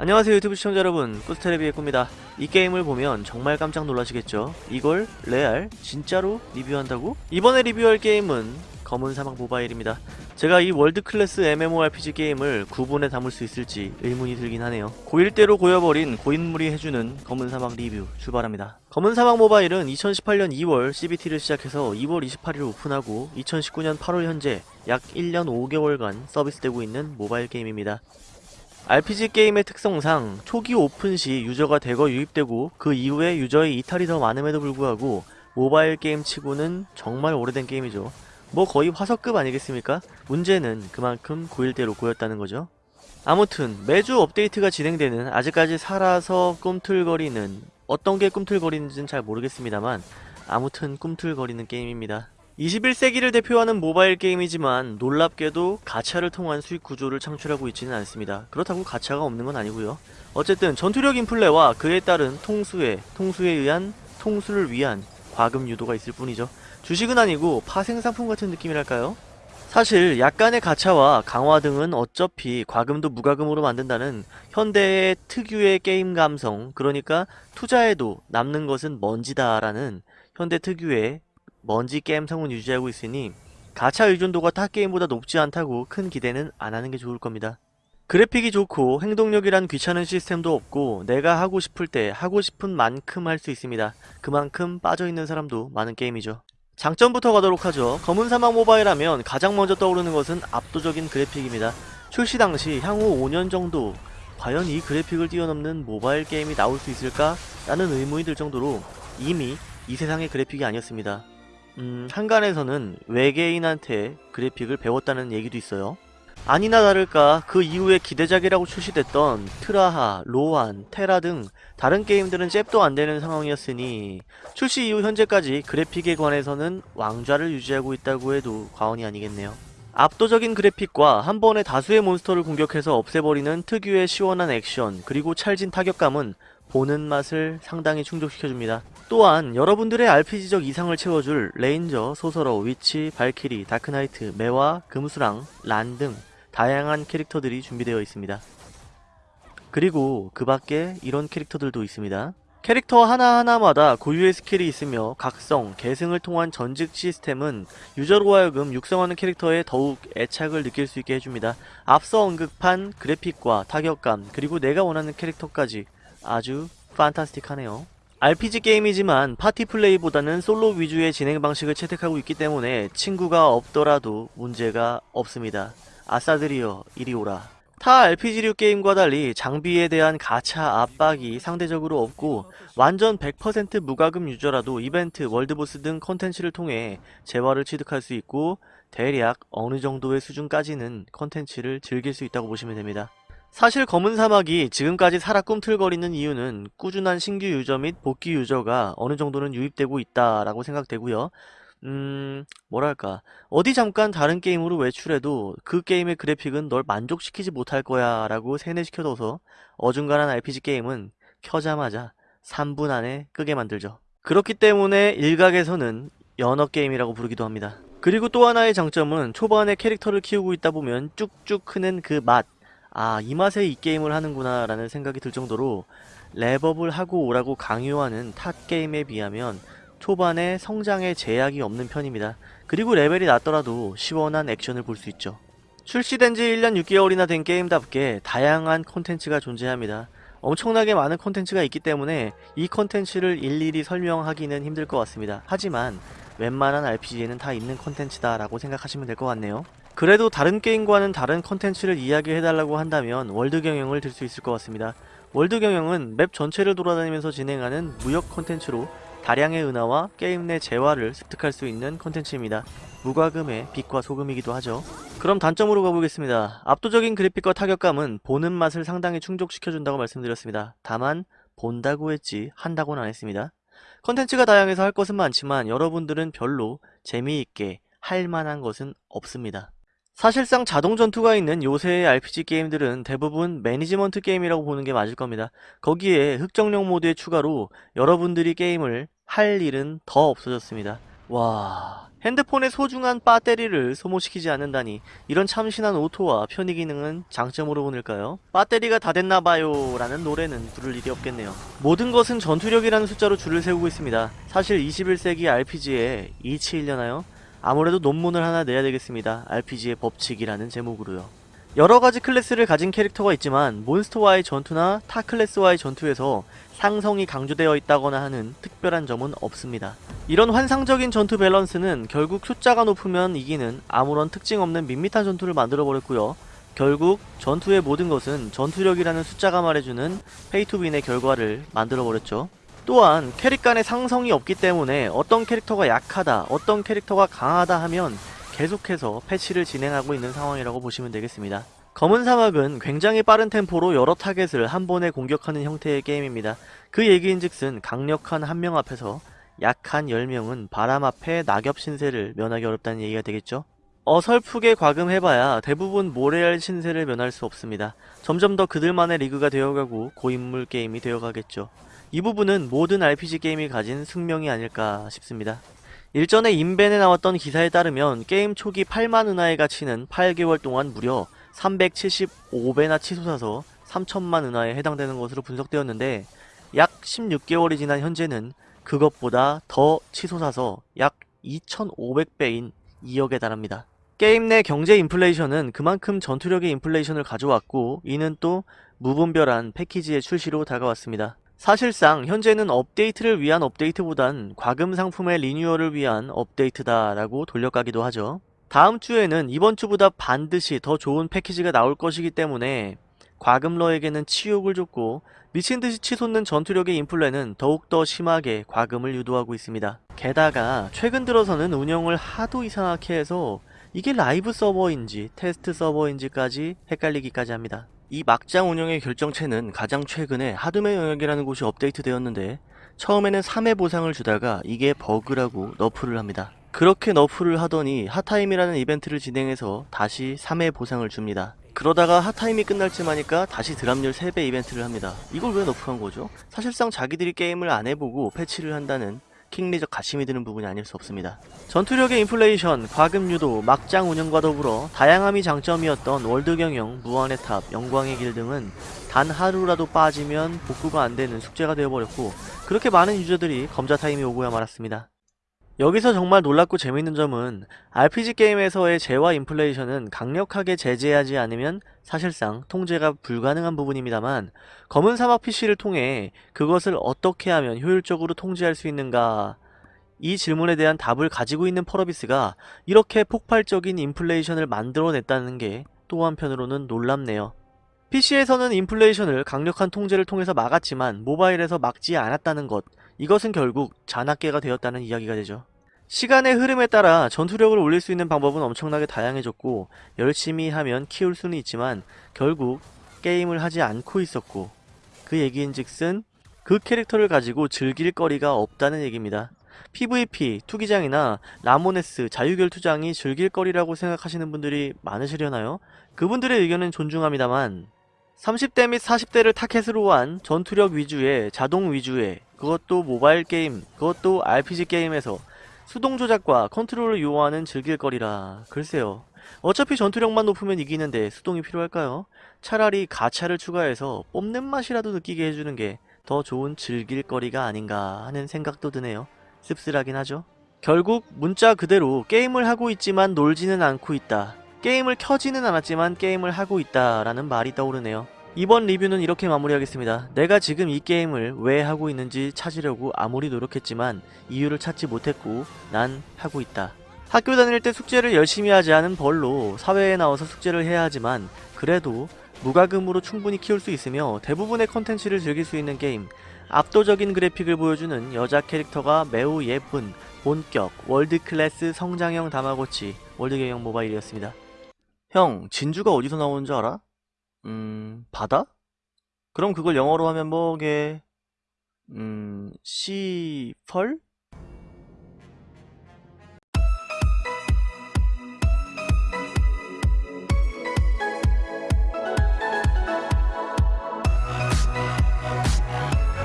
안녕하세요 유튜브 시청자 여러분. 꾸스테레비의 꾸입니다. 이 게임을 보면 정말 깜짝 놀라시겠죠? 이걸 real 진짜로 리뷰한다고? 이번에 리뷰할 게임은 검은 사막 모바일입니다. 제가 이 world class MMORPG 게임을 9분에 담을 수 있을지 의문이 들긴 하네요. 고일대로 고여버린 고인물이 해주는 검은 사막 리뷰 출발합니다. 검은 사막 모바일은 2018년 2월 CBT를 시작해서 2월 28일 오픈하고 2019년 8월 현재 약 1년 5개월간 서비스되고 있는 모바일 게임입니다 RPG 게임의 특성상 초기 오픈 시 유저가 대거 유입되고 그 이후에 유저의 이탈이 더 많음에도 불구하고 모바일 게임 치고는 정말 오래된 게임이죠. 뭐 거의 화석급 아니겠습니까? 문제는 그만큼 고일대로 고였다는 거죠. 아무튼 매주 업데이트가 진행되는 아직까지 살아서 꿈틀거리는 어떤 게 꿈틀거리는지는 잘 모르겠습니다만 아무튼 꿈틀거리는 게임입니다. 21세기를 대표하는 모바일 게임이지만 놀랍게도 가차를 통한 수익 구조를 창출하고 있지는 않습니다. 그렇다고 가차가 없는 건 아니고요. 어쨌든 전투력 인플레와 그에 따른 통수에 통수에 의한 통수를 위한 과금 유도가 있을 뿐이죠. 주식은 아니고 파생 상품 같은 느낌이랄까요? 사실 약간의 가차와 강화 등은 어차피 과금도 무과금으로 만든다는 현대의 특유의 게임 감성 그러니까 투자해도 남는 것은 먼지다라는 현대 특유의 먼지 게임 성은 유지하고 있으니 가차 의존도가 타 게임보다 높지 않다고 큰 기대는 안 하는 게 좋을 겁니다. 그래픽이 좋고 행동력이란 귀찮은 시스템도 없고 내가 하고 싶을 때 하고 싶은 만큼 할 수 있습니다. 그만큼 빠져있는 사람도 많은 게임이죠. 장점부터 가도록 하죠. 검은 사막 모바일 하면 가장 먼저 떠오르는 것은 압도적인 그래픽입니다. 출시 당시 향후 5년 정도 과연 이 그래픽을 뛰어넘는 모바일 게임이 나올 수 있을까? 라는 의문이 들 정도로 이미 이 세상의 그래픽이 아니었습니다. 음, 한간에서는 외계인한테 그래픽을 배웠다는 얘기도 있어요. 아니나 다를까 그 이후에 기대작이라고 출시됐던 트라하, 로한, 테라 등 다른 게임들은 잽도 안 되는 상황이었으니 출시 이후 현재까지 그래픽에 관해서는 왕좌를 유지하고 있다고 해도 과언이 아니겠네요. 압도적인 그래픽과 한 번에 다수의 몬스터를 공격해서 없애버리는 특유의 시원한 액션 그리고 찰진 타격감은 보는 맛을 상당히 충족시켜줍니다. 또한 여러분들의 RPG적 이상을 채워줄 Ranger, Sorcerer, Witch, Valkyrie, Dark Knight, 매화, 금수랑, 란 등 다양한 캐릭터들이 준비되어 있습니다. 그리고 그 밖에 이런 캐릭터들도 있습니다. 캐릭터 하나하나마다 고유의 스킬이 있으며 각성, 계승을 통한 전직 시스템은 유저로 하여금 육성하는 캐릭터에 더욱 애착을 느낄 수 있게 해줍니다. 앞서 언급한 그래픽과 타격감, 그리고 내가 원하는 캐릭터까지 아주 fantastic하네요. RPG 게임이지만 파티 플레이보다는 솔로 위주의 진행 방식을 채택하고 있기 때문에 친구가 없더라도 문제가 없습니다. 아싸들이여 이리 오라. 타 RPG류 게임과 달리 장비에 대한 가차 압박이 상대적으로 없고 완전 100% 무과금 유저라도 이벤트, world boss 등 컨텐츠를 통해 재화를 취득할 수 있고 대략 어느 정도의 수준까지는 컨텐츠를 즐길 수 있다고 보시면 됩니다. 사실 검은 사막이 지금까지 살아 꿈틀거리는 이유는 꾸준한 신규 유저 및 복귀 유저가 어느 정도는 유입되고 있다라고 생각되고요. 음, 뭐랄까. 어디 잠깐 다른 게임으로 외출해도 그 게임의 그래픽은 널 만족시키지 못할 거야 라고 세뇌시켜둬서 어중간한 RPG 게임은 켜자마자 3분 안에 끄게 만들죠. 그렇기 때문에 일각에서는 연어 게임이라고 부르기도 합니다. 그리고 또 하나의 장점은 초반에 캐릭터를 키우고 있다 보면 쭉쭉 크는 그 맛. 아, 이 맛에 이 게임을 하는구나 라는 생각이 들 정도로 렙업을 하고 오라고 강요하는 타 게임에 비하면 초반에 성장에 제약이 없는 편입니다. 그리고 레벨이 낮더라도 시원한 액션을 볼 수 있죠. 출시된 지 1년 6개월이나 된 게임답게 다양한 콘텐츠가 존재합니다. 엄청나게 많은 콘텐츠가 있기 때문에 이 콘텐츠를 일일이 설명하기는 힘들 것 같습니다. 하지만 웬만한 RPG에는 다 있는 콘텐츠다 라고 생각하시면 될 것 같네요. 그래도 다른 게임과는 다른 콘텐츠를 이야기해달라고 한다면 월드 경영을 들 수 있을 것 같습니다. 월드 경영은 맵 전체를 돌아다니면서 진행하는 무역 콘텐츠로 다량의 은하와 게임 내 재화를 습득할 수 있는 콘텐츠입니다. 무과금의 빛과 소금이기도 하죠. 그럼 단점으로 가보겠습니다. 압도적인 그래픽과 타격감은 보는 맛을 상당히 충족시켜준다고 말씀드렸습니다. 다만 본다고 했지 한다고는 안 했습니다. 컨텐츠가 다양해서 할 것은 많지만 여러분들은 별로 재미있게 할 만한 것은 없습니다. 사실상 자동 전투가 있는 요새의 RPG 게임들은 대부분 매니지먼트 게임이라고 보는 게 맞을 겁니다. 거기에 흑정령 모드의 추가로 여러분들이 게임을 할 일은 더 없어졌습니다. 와... 핸드폰의 소중한 배터리를 소모시키지 않는다니 이런 참신한 오토와 편의 기능은 장점으로 보낼까요? 배터리가 다 됐나봐요 라는 노래는 부를 일이 없겠네요. 모든 것은 전투력이라는 숫자로 줄을 세우고 있습니다. 사실 21세기 RPG에 이치이려나요? 아무래도 논문을 하나 내야 되겠습니다. RPG의 법칙이라는 제목으로요. 여러가지 클래스를 가진 캐릭터가 있지만 몬스터와의 전투나 타 클래스와의 전투에서 상성이 강조되어 있다거나 하는 특별한 점은 없습니다. 이런 환상적인 전투 밸런스는 결국 숫자가 높으면 이기는 아무런 특징 없는 밋밋한 전투를 만들어버렸고요. 결국 전투의 모든 것은 전투력이라는 숫자가 말해주는 pay to win의 결과를 만들어버렸죠. 또한 캐릭 간의 상성이 없기 때문에 어떤 캐릭터가 약하다, 어떤 캐릭터가 강하다 하면 계속해서 패치를 진행하고 있는 상황이라고 보시면 되겠습니다. 검은 사막은 굉장히 빠른 템포로 여러 타겟을 한 번에 공격하는 형태의 게임입니다. 그 얘기인즉슨 강력한 한 명 앞에서 약한 10명은 바람 앞에 낙엽 신세를 면하기 어렵다는 얘기가 되겠죠? 어설프게 과금해봐야 대부분 모래알 신세를 면할 수 없습니다. 점점 더 그들만의 리그가 되어가고 고인물 게임이 되어가겠죠. 이 부분은 모든 RPG 게임이 가진 숙명이 아닐까 싶습니다. 일전에 인벤에 나왔던 기사에 따르면 게임 초기 8만 은하의 가치는 8개월 동안 무려 375배나 치솟아서 3천만 은하에 해당되는 것으로 분석되었는데 약 16개월이 지난 현재는 그것보다 더 치솟아서 약 2,500배인 2억에 달합니다. 게임 내 경제 인플레이션은 그만큼 전투력의 인플레이션을 가져왔고 이는 또 무분별한 패키지의 출시로 다가왔습니다. 사실상 현재는 업데이트를 위한 업데이트보단 과금 상품의 리뉴얼을 위한 업데이트다 라고 돌려가기도 하죠. 다음 주에는 이번 주보다 반드시 더 좋은 패키지가 나올 것이기 때문에 과금러에게는 치욕을 줬고 미친듯이 치솟는 전투력의 인플레는 더욱더 심하게 과금을 유도하고 있습니다. 게다가 최근 들어서는 운영을 하도 이상하게 해서 이게 라이브 서버인지 테스트 서버인지까지 헷갈리기까지 합니다. 이 막장 운영의 결정체는 가장 최근에 하둠의 영역이라는 곳이 업데이트되었는데 처음에는 3회 보상을 주다가 이게 버그라고 nerf를 합니다. 그렇게 nerf를 하더니 hot time이라는 이벤트를 진행해서 다시 3회 보상을 줍니다. 그러다가 hot time이 끝날 쯤 하니까 다시 drop률 3배 이벤트를 합니다. 이걸 왜 nerf한 거죠? 사실상 자기들이 게임을 안 해보고 패치를 한다는 킹리적 갓심이 드는 부분이 아닐 수 없습니다. 전투력의 인플레이션, 과금 유도, 막장 운영과 더불어 다양함이 장점이었던 월드 경영, 무한의 탑, 영광의 길 등은 단 하루라도 빠지면 복구가 안 되는 숙제가 되어버렸고 그렇게 많은 유저들이 검자 타임이 오고야 말았습니다. 여기서 정말 놀랍고 재밌는 점은 RPG 게임에서의 재화 인플레이션은 강력하게 제재하지 않으면 사실상 통제가 불가능한 부분입니다만 검은 사막 PC를 통해 그것을 어떻게 하면 효율적으로 통제할 수 있는가 이 질문에 대한 답을 가지고 있는 펄어비스가 이렇게 폭발적인 인플레이션을 만들어냈다는 게 또 한편으로는 놀랍네요. PC에서는 인플레이션을 강력한 통제를 통해서 막았지만 모바일에서 막지 않았다는 것 이것은 결국 잔악계가 되었다는 이야기가 되죠. 시간의 흐름에 따라 전투력을 올릴 수 있는 방법은 엄청나게 다양해졌고 열심히 하면 키울 수는 있지만 결국 게임을 하지 않고 있었고 그 얘기인즉슨 그 캐릭터를 가지고 즐길 거리가 없다는 얘기입니다. PVP, 투기장이나 라모네스, 자유결 투장이 즐길 거리라고 생각하시는 분들이 많으시려나요? 그분들의 의견은 존중합니다만 30대 및 40대를 타켓으로 한 전투력 위주의 자동 위주의 그것도 모바일 게임, 그것도 RPG 게임에서 수동 조작과 컨트롤을 요하는 즐길거리라. 글쎄요. 어차피 전투력만 높으면 이기는데 수동이 필요할까요? 차라리 가차를 추가해서 뽐낸 맛이라도 느끼게 해주는 게 더 좋은 즐길거리가 아닌가 하는 생각도 드네요. 씁쓸하긴 하죠. 결국 문자 그대로 게임을 하고 있지만 놀지는 않고 있다. 게임을 켜지는 않았지만 게임을 하고 있다 라는 말이 떠오르네요 이번 리뷰는 이렇게 마무리하겠습니다. 내가 지금 이 게임을 왜 하고 있는지 찾으려고 아무리 노력했지만 이유를 찾지 못했고 난 하고 있다. 학교 다닐 때 숙제를 열심히 하지 않은 벌로 사회에 나와서 숙제를 해야 하지만 그래도 무과금으로 충분히 키울 수 있으며 대부분의 컨텐츠를 즐길 수 있는 게임 압도적인 그래픽을 보여주는 여자 캐릭터가 매우 예쁜 본격 world class 성장형 다마고치 월드경영 모바일이었습니다. 형 진주가 어디서 나오는 줄 알아? 음, 바다? 그럼 그걸 영어로 하면 뭐게? 음, 시펄?